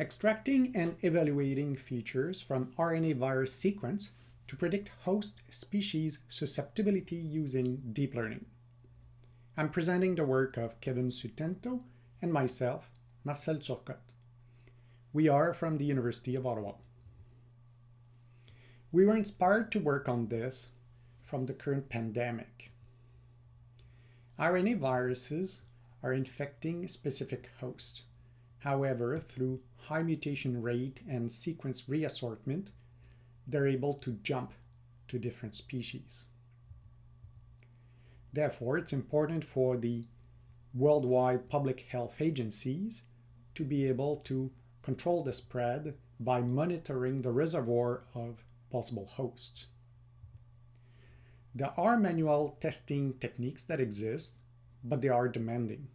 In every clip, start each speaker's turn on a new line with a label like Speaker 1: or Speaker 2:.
Speaker 1: extracting and evaluating features from RNA virus sequence to predict host species susceptibility using deep learning. I'm presenting the work of Kevin Sutento and myself, Marcel Turcotte. We are from the University of Ottawa. We were inspired to work on this from the current pandemic. RNA viruses are infecting specific hosts. However, through high mutation rate and sequence reassortment, they're able to jump to different species. Therefore, it's important for the worldwide public health agencies to be able to control the spread by monitoring the reservoir of possible hosts. There are manual testing techniques that exist, but they are demanding.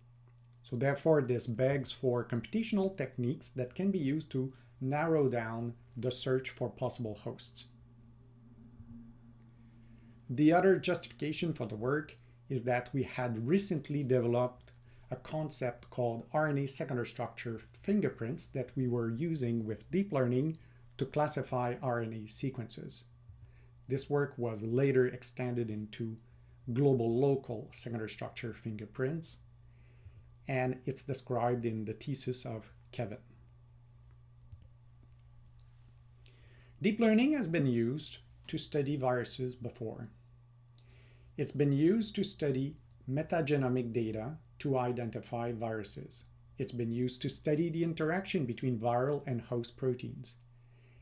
Speaker 1: So therefore, this begs for computational techniques that can be used to narrow down the search for possible hosts. The other justification for the work is that we had recently developed a concept called RNA secondary structure fingerprints that we were using with deep learning to classify RNA sequences. This work was later extended into global local secondary structure fingerprints and it's described in the thesis of Kevin. Deep learning has been used to study viruses before. It's been used to study metagenomic data to identify viruses. It's been used to study the interaction between viral and host proteins.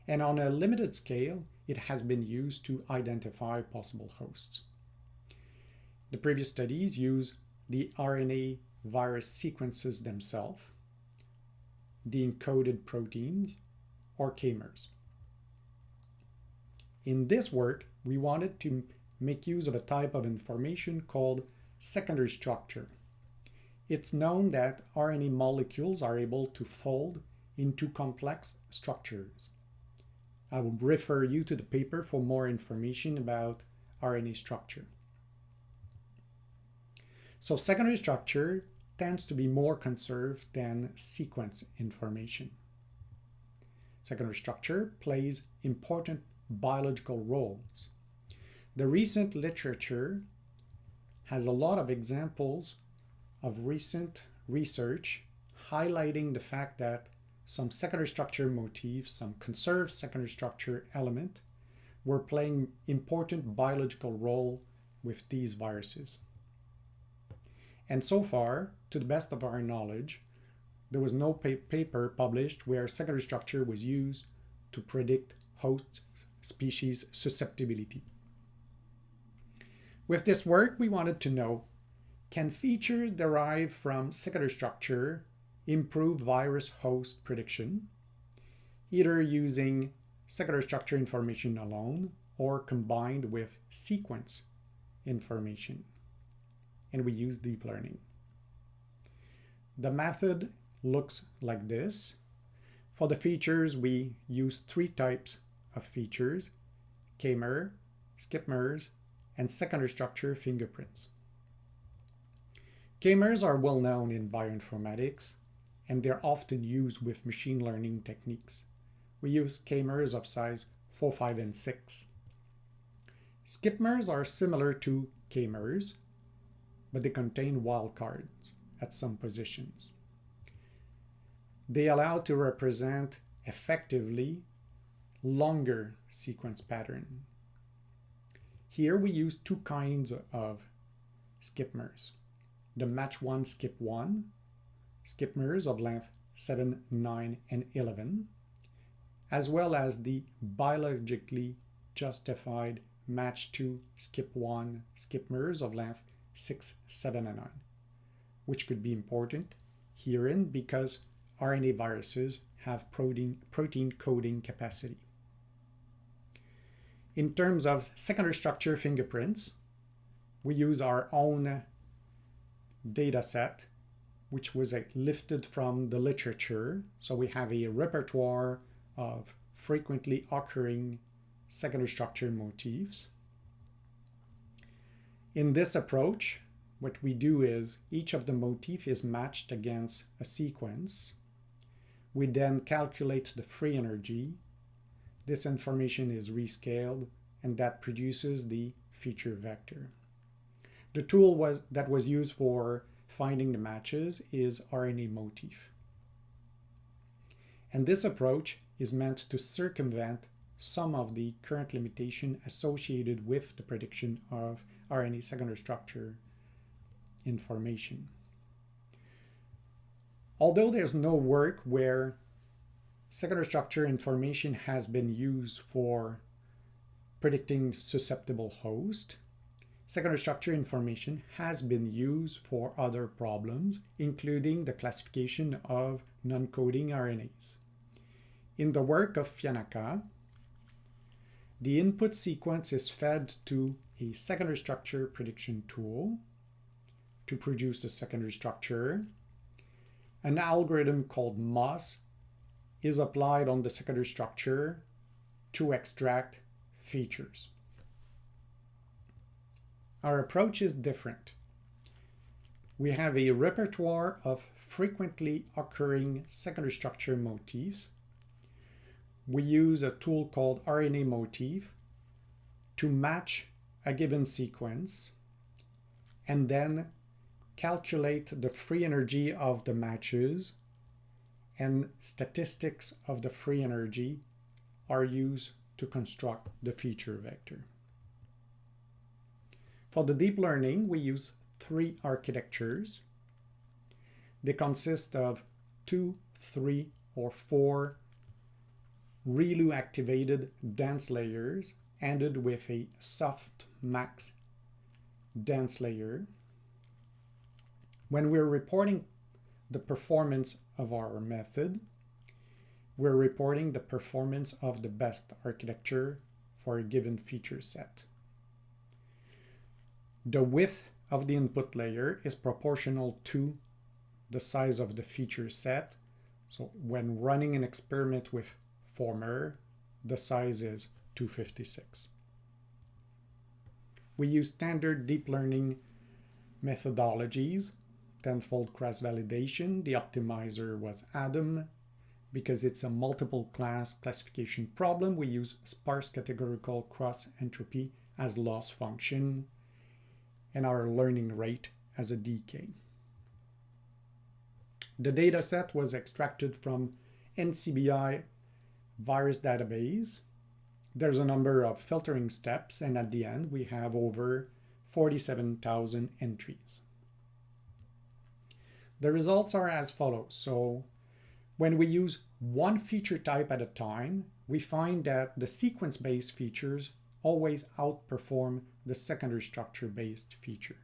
Speaker 1: And on a limited scale, it has been used to identify possible hosts. The previous studies use the RNA virus sequences themselves, the encoded proteins, or k-mers. In this work, we wanted to make use of a type of information called secondary structure. It's known that RNA molecules are able to fold into complex structures. I will refer you to the paper for more information about RNA structure. So secondary structure tends to be more conserved than sequence information. Secondary structure plays important biological roles. The recent literature has a lot of examples of recent research highlighting the fact that some secondary structure motifs, some conserved secondary structure element were playing important biological role with these viruses. And so far, to the best of our knowledge, there was no pa paper published where secondary structure was used to predict host species susceptibility. With this work, we wanted to know, can features derived from secondary structure improve virus host prediction, either using secondary structure information alone or combined with sequence information? And we use deep learning. The method looks like this. For the features, we use three types of features, k-mer, skip-mers, and secondary structure fingerprints. K-mers are well known in bioinformatics, and they're often used with machine learning techniques. We use k-mers of size 4, 5, and 6. Skip-mers are similar to k-mers, but they contain wildcards at some positions. They allow to represent effectively longer sequence pattern. Here we use two kinds of skip-mers. The match 1 skip 1, skip-mers of length 7, 9, and 11, as well as the biologically justified match 2 skip 1 skip-mers of length 6, 7, and 9, which could be important herein because RNA viruses have protein, protein coding capacity. In terms of secondary structure fingerprints, we use our own data set, which was uh, lifted from the literature. So we have a repertoire of frequently occurring secondary structure motifs. In this approach, what we do is each of the motif is matched against a sequence. We then calculate the free energy. This information is rescaled and that produces the feature vector. The tool was that was used for finding the matches is RNA motif. And this approach is meant to circumvent some of the current limitation associated with the prediction of RNA secondary structure information. Although there's no work where secondary structure information has been used for predicting susceptible host, secondary structure information has been used for other problems, including the classification of non-coding RNAs. In the work of Fiannaca, the input sequence is fed to a secondary structure prediction tool to produce the secondary structure. An algorithm called MOS is applied on the secondary structure to extract features. Our approach is different. We have a repertoire of frequently occurring secondary structure motifs. We use a tool called RNA motif to match a given sequence and then calculate the free energy of the matches and statistics of the free energy are used to construct the feature vector. For the deep learning, we use three architectures. They consist of two, three, or four ReLU activated dense layers ended with a soft max dense layer. When we're reporting the performance of our method, we're reporting the performance of the best architecture for a given feature set. The width of the input layer is proportional to the size of the feature set. So when running an experiment with Former, the size is 256. We use standard deep learning methodologies, tenfold cross-validation. The optimizer was Adam. Because it's a multiple class classification problem, we use sparse categorical cross entropy as loss function and our learning rate as a decay. The dataset was extracted from NCBI virus database. There's a number of filtering steps, and at the end, we have over 47,000 entries. The results are as follows. So when we use one feature type at a time, we find that the sequence-based features always outperform the secondary structure-based features.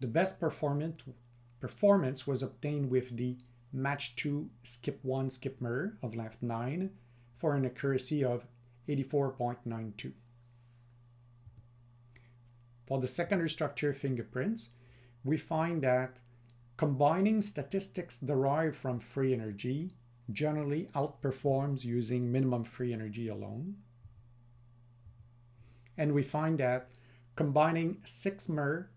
Speaker 1: The best performance, performance was obtained with the match 2 skip 1 skip mer of length 9 for an accuracy of 84.92. For the secondary structure fingerprints, we find that combining statistics derived from free energy generally outperforms using minimum free energy alone. And we find that combining 6 mer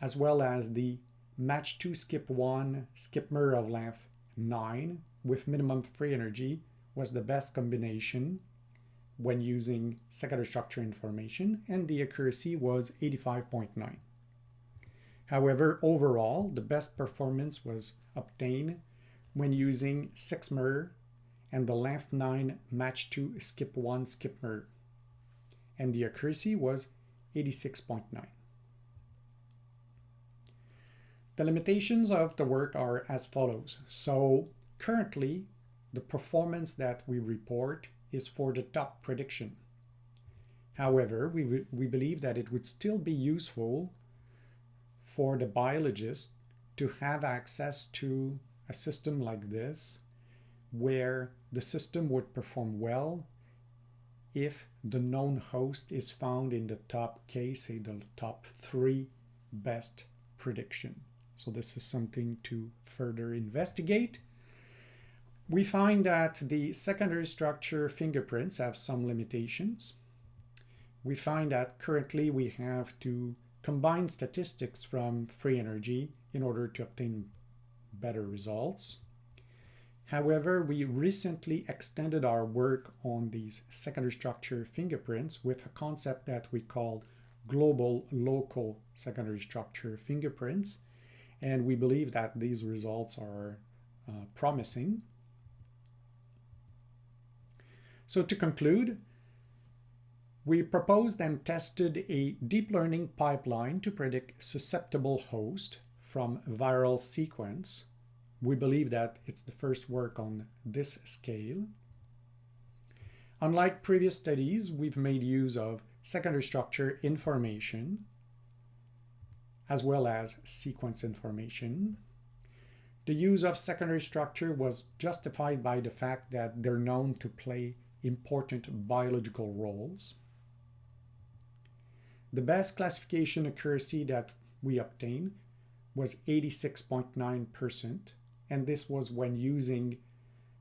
Speaker 1: as well as the match 2 skip 1 skip mer of length 9 with minimum free energy was the best combination when using secondary structure information and the accuracy was 85.9. However, overall, the best performance was obtained when using 6 mer and the length 9 match 2 skip 1 skip mer and the accuracy was 86.9. The limitations of the work are as follows. So currently, the performance that we report is for the top prediction. However, we, we believe that it would still be useful for the biologist to have access to a system like this where the system would perform well if the known host is found in the top case, say the top three best prediction. So this is something to further investigate. We find that the secondary structure fingerprints have some limitations. We find that currently we have to combine statistics from free energy in order to obtain better results. However, we recently extended our work on these secondary structure fingerprints with a concept that we called global local secondary structure fingerprints. And we believe that these results are uh, promising. So to conclude, we proposed and tested a deep learning pipeline to predict susceptible host from viral sequence. We believe that it's the first work on this scale. Unlike previous studies, we've made use of secondary structure information as well as sequence information. The use of secondary structure was justified by the fact that they're known to play important biological roles. The best classification accuracy that we obtained was 86.9%, and this was when using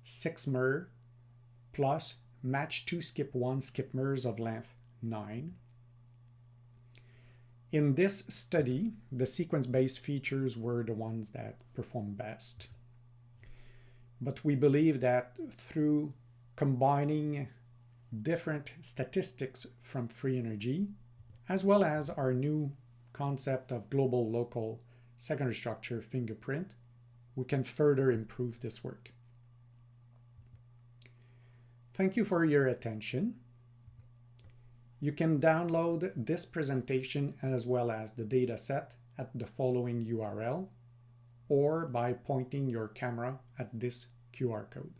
Speaker 1: 6mer plus match 2 skip 1 skipmers of length 9. In this study, the sequence-based features were the ones that performed best. But we believe that through combining different statistics from free energy, as well as our new concept of global local secondary structure fingerprint, we can further improve this work. Thank you for your attention. You can download this presentation as well as the dataset at the following URL or by pointing your camera at this QR code.